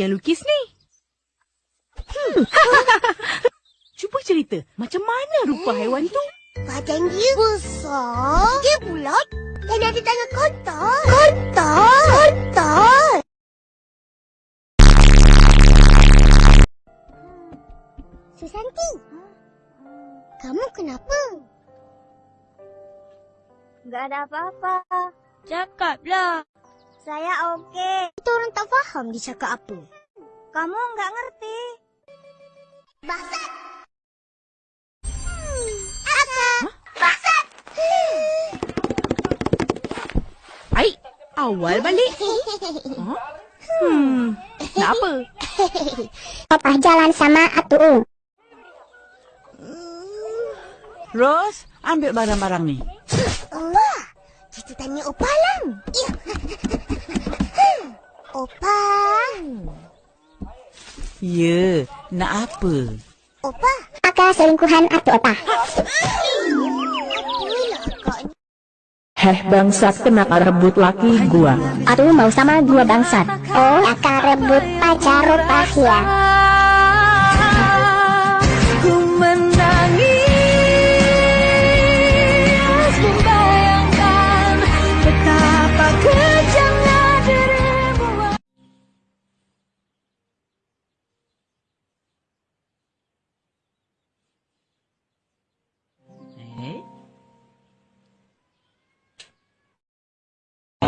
yang lukis ni? Hmm. Cuba cerita, macam mana rupa haiwan tu? Badan dia besar. Dia bulat dan ada tangan kotor. Kotor. Kotor. Susanti, kamu kenapa? Gak ada apa-apa. Cakaplah. Saya okey. Kita orang tak faham dia cakap apa. Kamu nggak ngerti. Basat. Hmm. Basat. Baik, awal balik. Ha? Hmm, nak apa? Papa jalan sama Atu. Ros, ambil barang-barang ni. Allah, kita tanya Opa Lang. Ya. Opa. Ya, nak apa? Opa. Akak selingkuhan Atu Opa. Heh bangsat kenapa rebut laki gua? Atu mau sama dua bangsat. Oh, akak rebut pacar Opa ya.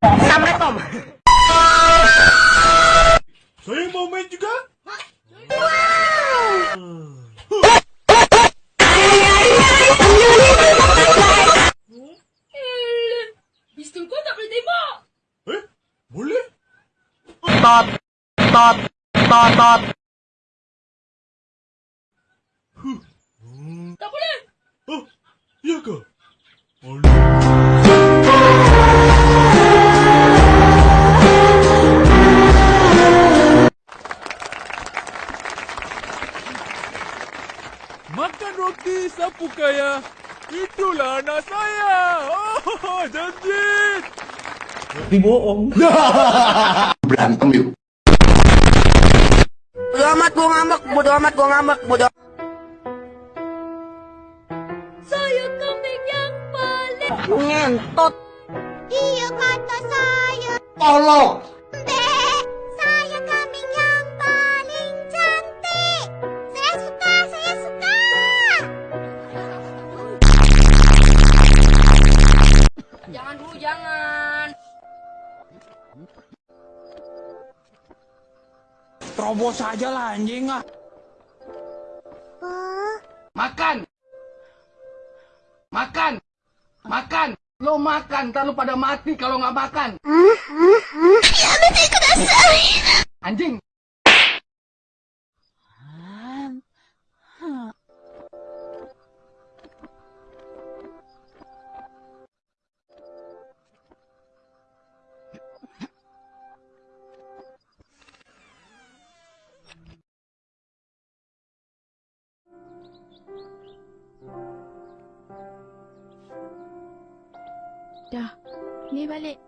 Assalamualaikum. Saya mau main juga. Pistol kau tak boleh tembak. Eh, boleh? Tot, tot, tot, tot. Tak berantem yuk. Bodo amat gua ngambek, bodo amat gua ngambek, bodo Saya kambing yang paling. ngentot. Dia kata saya. Tolong. Terobos saja lah anjing ah. Oh, Makan. Makan. Makan. Lo makan, ntar lo pada mati kalau nggak makan. Anjing. Ni balik. hai.